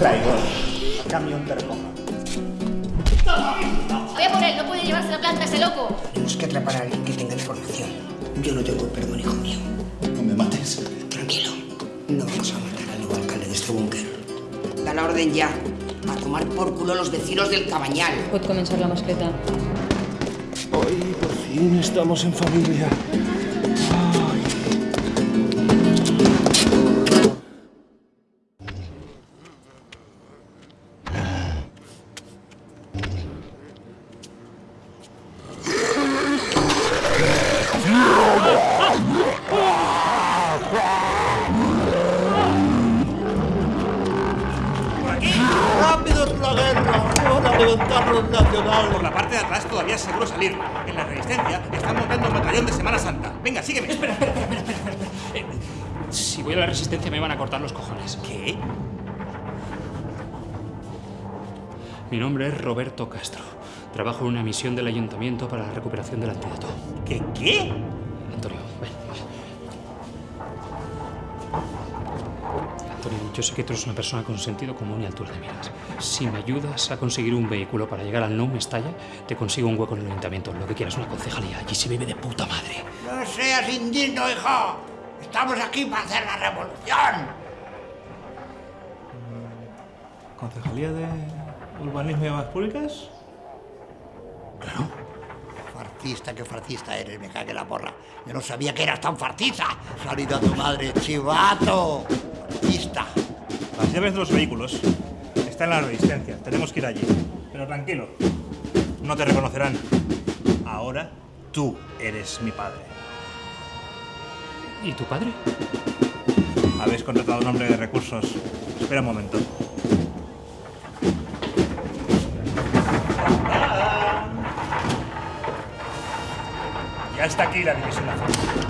traidor. Camión te recoja. Voy a por él, no puede llevarse la planta ese loco. Tenemos que atrapar a alguien que tenga información. Yo no tengo perdón, hijo mío. No me mates. Tranquilo. No vamos a matar al nuevo alcalde de este búnker. Da la orden ya. A tomar por culo los vecinos del Cabañal. Pot començar la mascleta. Hoy por fin estamos en familia. Guerra! ¡Van a levantar los nacionales! Por la parte de atrás todavía es seguro salir. En la resistencia están montando un batallón de Semana Santa. Venga, sígueme. Espera, espera, espera, espera. Eh, Si voy a la resistencia me van a cortar los cojones. ¿Qué? Mi nombre es Roberto Castro. Trabajo en una misión del ayuntamiento para la recuperación del antídoto. ¿Qué qué? Yo sé que tú eres una persona con sentido común y altura de miras. Si me ayudas a conseguir un vehículo para llegar al No Mestalla, te consigo un hueco en el ayuntamiento, lo que quieras, una concejalía. Allí se vive de puta madre. ¡No seas indigno, hijo! ¡Estamos aquí para hacer la revolución! ¿Concejalía de Urbanismo y Obras Públicas? Farcista, qué farcista eres, me cague la porra. Yo no sabía que eras tan farcista. Salido a tu madre, chivato. Farcista. Las llaves de los vehículos están en la resistencia. Tenemos que ir allí. Pero tranquilo, no te reconocerán. Ahora tú eres mi padre. ¿Y tu padre? Habéis contratado un hombre de recursos. Espera un momento. Aquí la división azul.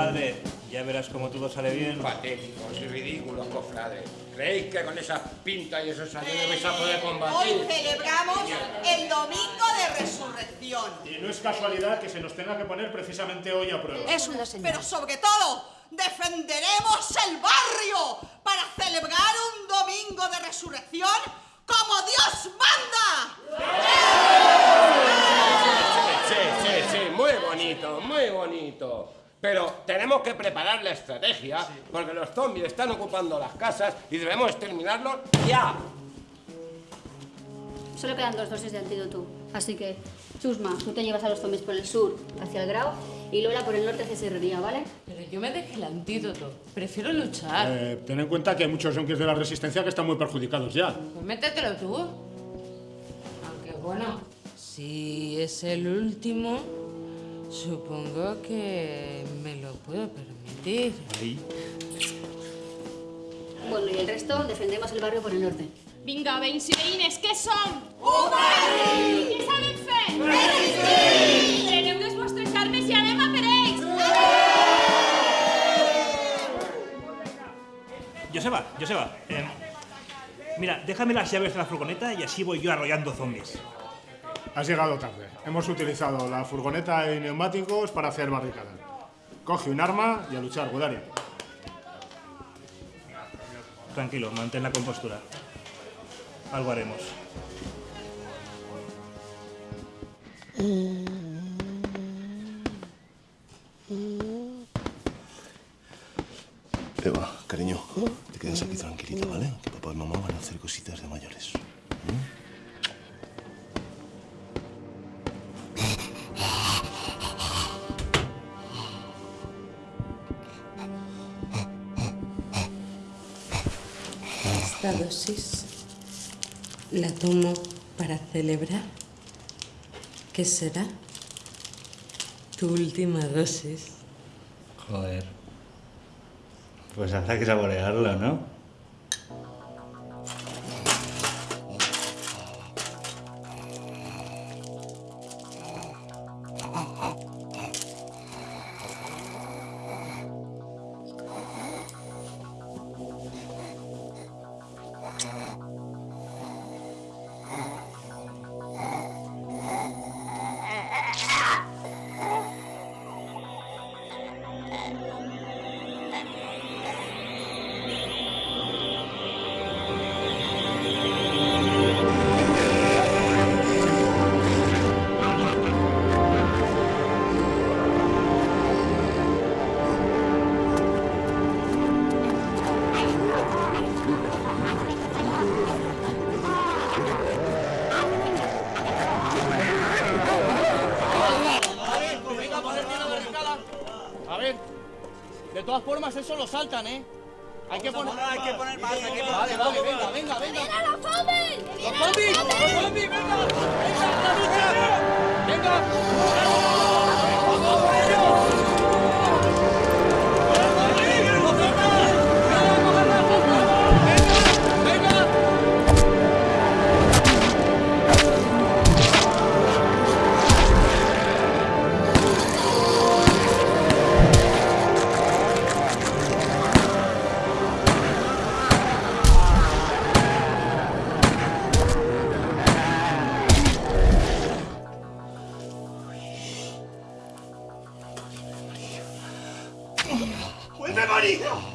Tranquilo, padre. Ya verás cómo todo sale bien. Patéticos y ridículos, cofrades. ¿Creéis que con esa pinta y esos años vais a poder combatir? Hoy celebramos el Domingo de Resurrección. Y no es casualidad que se nos tenga que poner precisamente hoy a prueba. Es una señal. Pero sobre todo, defenderemos el barrio para celebrar un Domingo de Resurrección como Dios manda. Sí, sí, sí, muy bonito, muy bonito. Pero tenemos que preparar la estrategia porque los zombies están ocupando las casas y debemos exterminarlos ya. Solo quedan dos dosis de antídoto. Así que, Chusma, tú te llevas a los zombies por el sur, hacia el Grau, y Lola por el norte hacia Serrería, ¿vale? Pero yo me dejé el antídoto. Prefiero luchar. Eh, ten en cuenta que hay muchos yonkis de la resistencia que están muy perjudicados ya. Pues métetelo tú. Aunque bueno, si es el último, supongo que me lo puedo permitir. Bueno, y el resto defendemos el barrio por el norte. Vinga, veïns i veïnes, què som? Obrir! Què sabem fer? Resistir! Preneu les vostres armes i anem a per ells! Joseba, Joseba, eh, mira, déjame las llaves de la furgoneta y así voy yo arrollando zombies. Has llegado tarde. Hemos utilizado la furgoneta y neumáticos para hacer barricada. Coge un arma y a luchar, Godari. Tranquilo, mantén la compostura. Algo haremos. Eva, cariño, te quedas aquí tranquilita, ¿vale? Que papá y mamá van a hacer cositas de mayores. La tomo para celebrar que será tu última dosis. Joder. Pues habrá que saborearlo, ¿no? Todas formas eso lo saltan, ¿eh? Hay que poner... hay que poner más, hay que poner Vale, vale, venga, venga, venga. ¡Mira los zombies! ¡Los zombies! ¡Los zombies! ¡Venga! ¡Venga, a la lucha! ¡Venga! ¡Vuelve, María! María,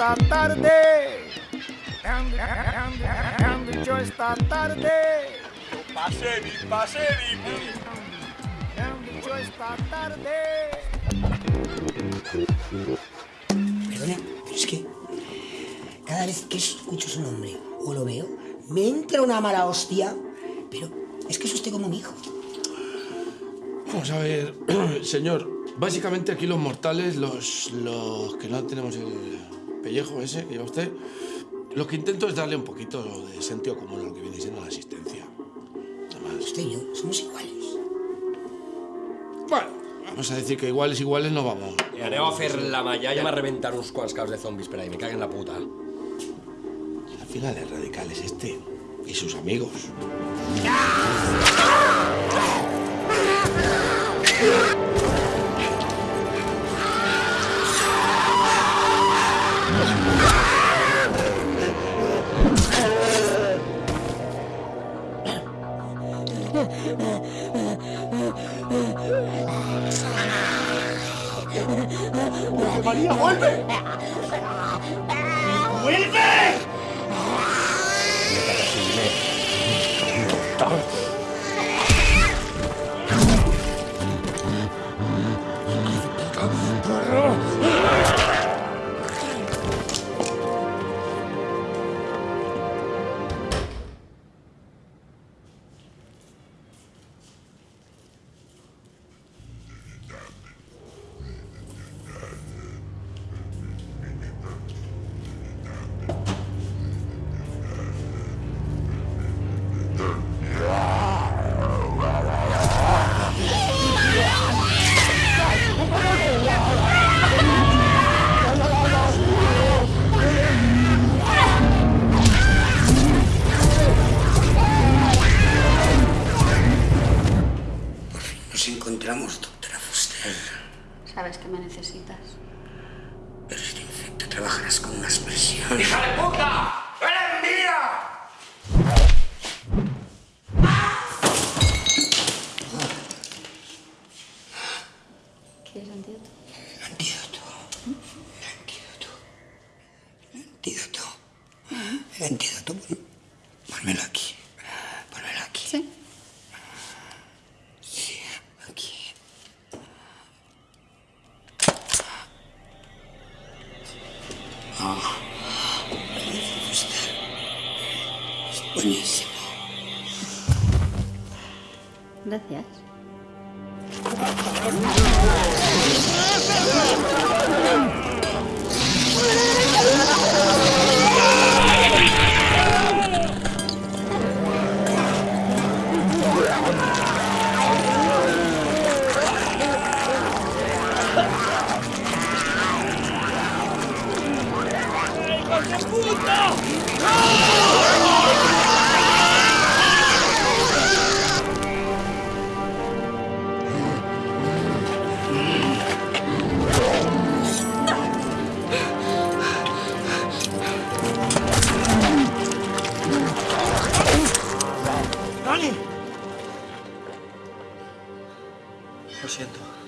está tarde. And the joy está tarde. Passei, passei, me passei, me. And the joy está tarde. Perdona, pero es que cada vez que escucho su nombre o lo veo, me entra una mala hostia. Pero es que es usted como mi hijo. Vamos a ver, señor. Básicamente aquí los mortales, los, los que no tenemos el pellejo ese que lleva usted, lo que intento es darle un poquito de sentido común a lo que viene siendo la asistencia. Usted y yo somos iguales. Bueno, vamos a decir que iguales, iguales no vamos. I aneu a fer la malla, ja m'ha reventat uns quants caos de zombis per ahí, me caguen la puta. Al final el radical es este y sus amigos. María, vuelve! ¡Vuelve! Sabes que me necesitas. Pero es que trabajarás con unas presiones. ¡Hija de puta! Gracias. Lo siento.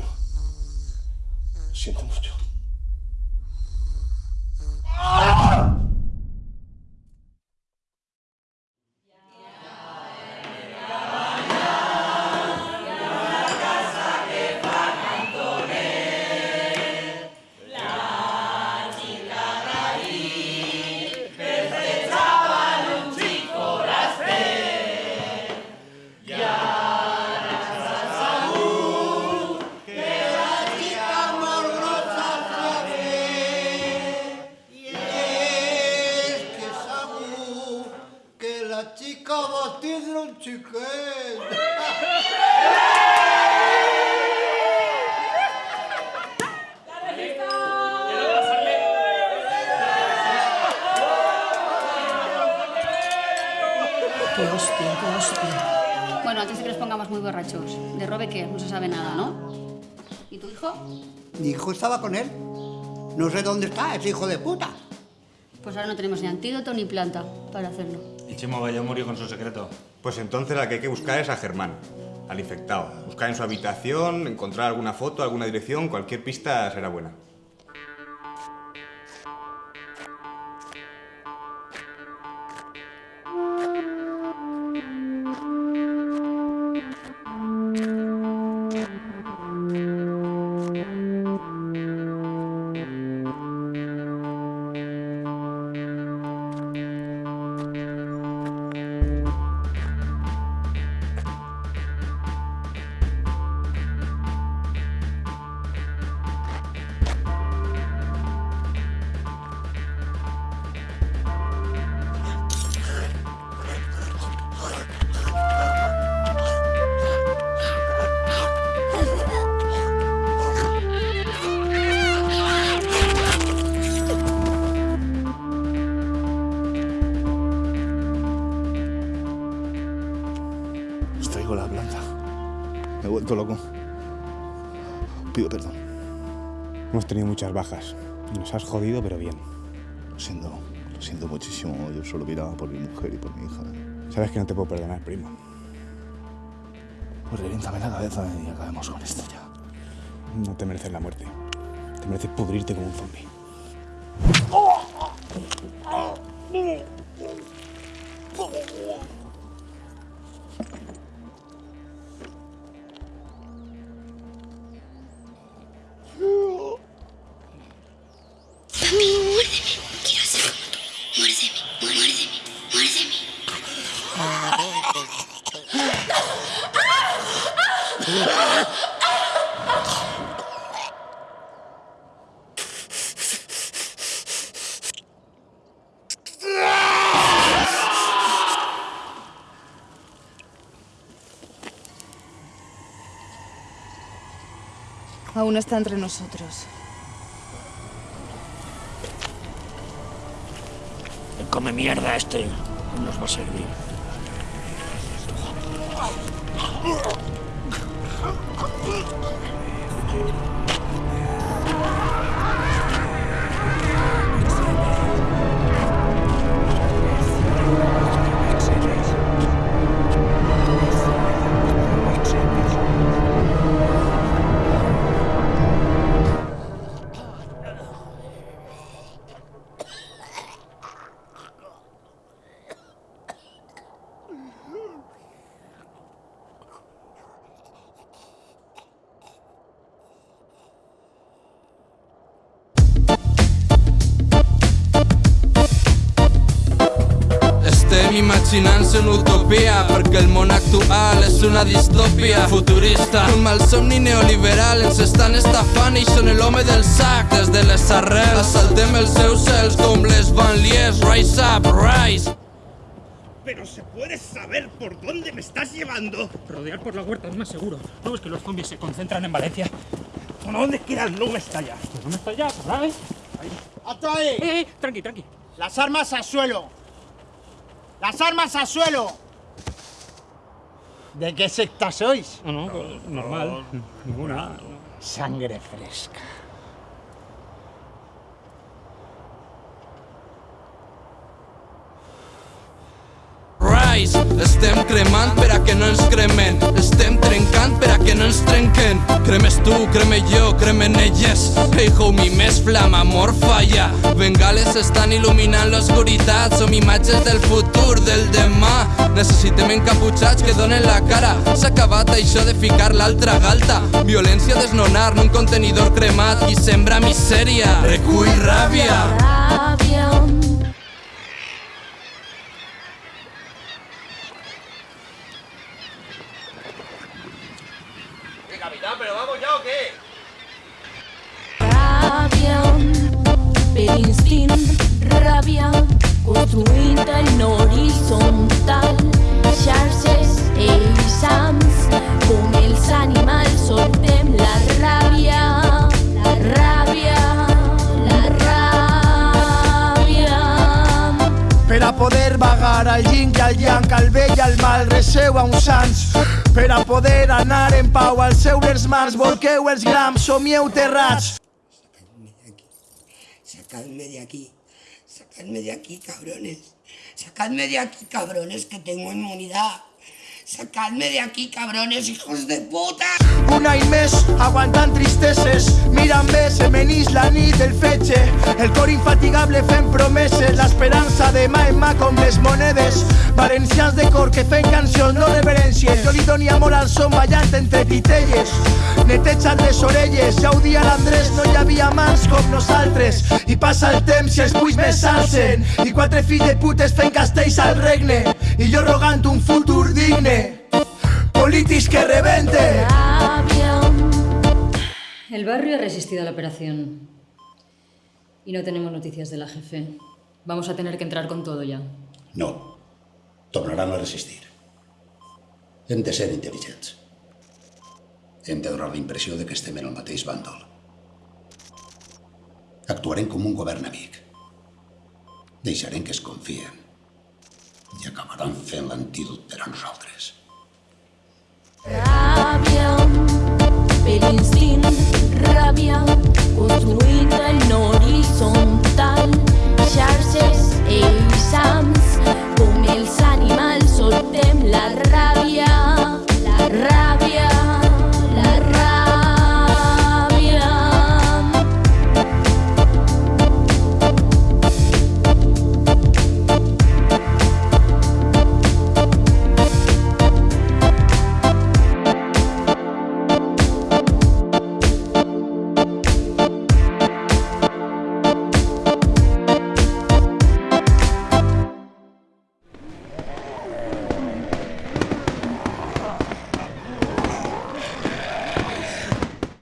Cariño. Siento mucho. Que Qué hostia, qué hostia. Bueno, antes de que nos pongamos muy borrachos. De Robe, ¿qué? No se sabe nada, ¿no? ¿Y tu hijo? Mi hijo estaba con él. No sé dónde está, ese hijo de puta. Pues ahora no tenemos ni antídoto ni planta para hacerlo. Y Chimo Valle murió con su secreto. Pues entonces la que hay que buscar es a Germán, al infectado. Buscar en su habitación, encontrar alguna foto, alguna dirección, cualquier pista será buena. Bajas. Nos has jodido, pero bien. Lo siento, lo siento muchísimo. Yo solo miraba por mi mujer y por mi hija. Sabes que no te puedo perdonar, primo. Pues reviéntame la cabeza y acabemos con esto ya. No te mereces la muerte. Te mereces pudrirte como un zombie. Mami, aún está entre nosotros. El come mierda este nos va a servir. Imaginant-se una utopia perquè el món actual és una distòpia futurista. Un malsomni neoliberal ens estan estafant i són l'home del sac des de les arrels. Assaltem els seus cels com les banlieues. Rise up, rise. Pero se puede saber por dónde me estás llevando. Rodear por la huerta es más seguro. ¿No ves que los zombies se concentran en Valencia? ¿Por dónde queda el me estalla? ¿No me estalla? ¿Sabes? ¡Alto ahí! Eh, eh, tranqui, tranqui. Las armas al suelo. Las armas al suelo. ¿De qué secta sois? No, no, normal. Ninguna. Sangre fresca. Rise, estem cremant per a que no ens cremen. Estem trencant per a que no ens trenquen. Cremes tu, creme jo, cremen elles Hey homie, més flama, amor falla. Bengales estan il·luminant l'oscuritat Som imatges del futur, del demà. Necessitem encaputxats que donen la cara. S'ha acabat això de ficar l'altra galta. Violència desnonar un contenidor cremat. Qui sembra misèria, recull ràbia. Rabia. En horitzontal, xarxes eixams, com els animals la ràbia, la ràbia, la ràbia. Per a poder vagar al yin i al yang, al bé i al mal, reseu a uns sants. Per a poder anar en pau als seures mars, volqueu els grams, somieu terrats. Sacadme de aquí. Sacadme de aquí, cabrones. Sacadme de aquí, cabrones, que tengo inmunidad. Sacadme de aquí, cabrones, hijos de puta. Un any més aguantant tristeses Mira'm bé, se menís la nit del fetge El cor infatigable fent promeses L'esperança de mà en mà com les monedes. Valencians de cor que fent cancions no reverències Jo li doni amor al son ballant entre titelles. Netejant les orelles. Ja ho dia l'Andrés, no hi havia mans com nosaltres. I passa el temps i els puix més s'alcen. I quatre fills de putes fent castells al regne. I jo rogant un futur digne Polítics que rebenten El barrio ha resistido a la operación. Y no tenemos noticias de la jefe. Vamos a tener que entrar con todo ya. No. Tornaran a resistir. Hem de ser intel·ligents. Hem de donar la impressió de que estem en el mateix bàndol. Actuarem com un govern amic. Deixarem que es confien. I acabaran fent l'antídot per a nosaltres. Yeah.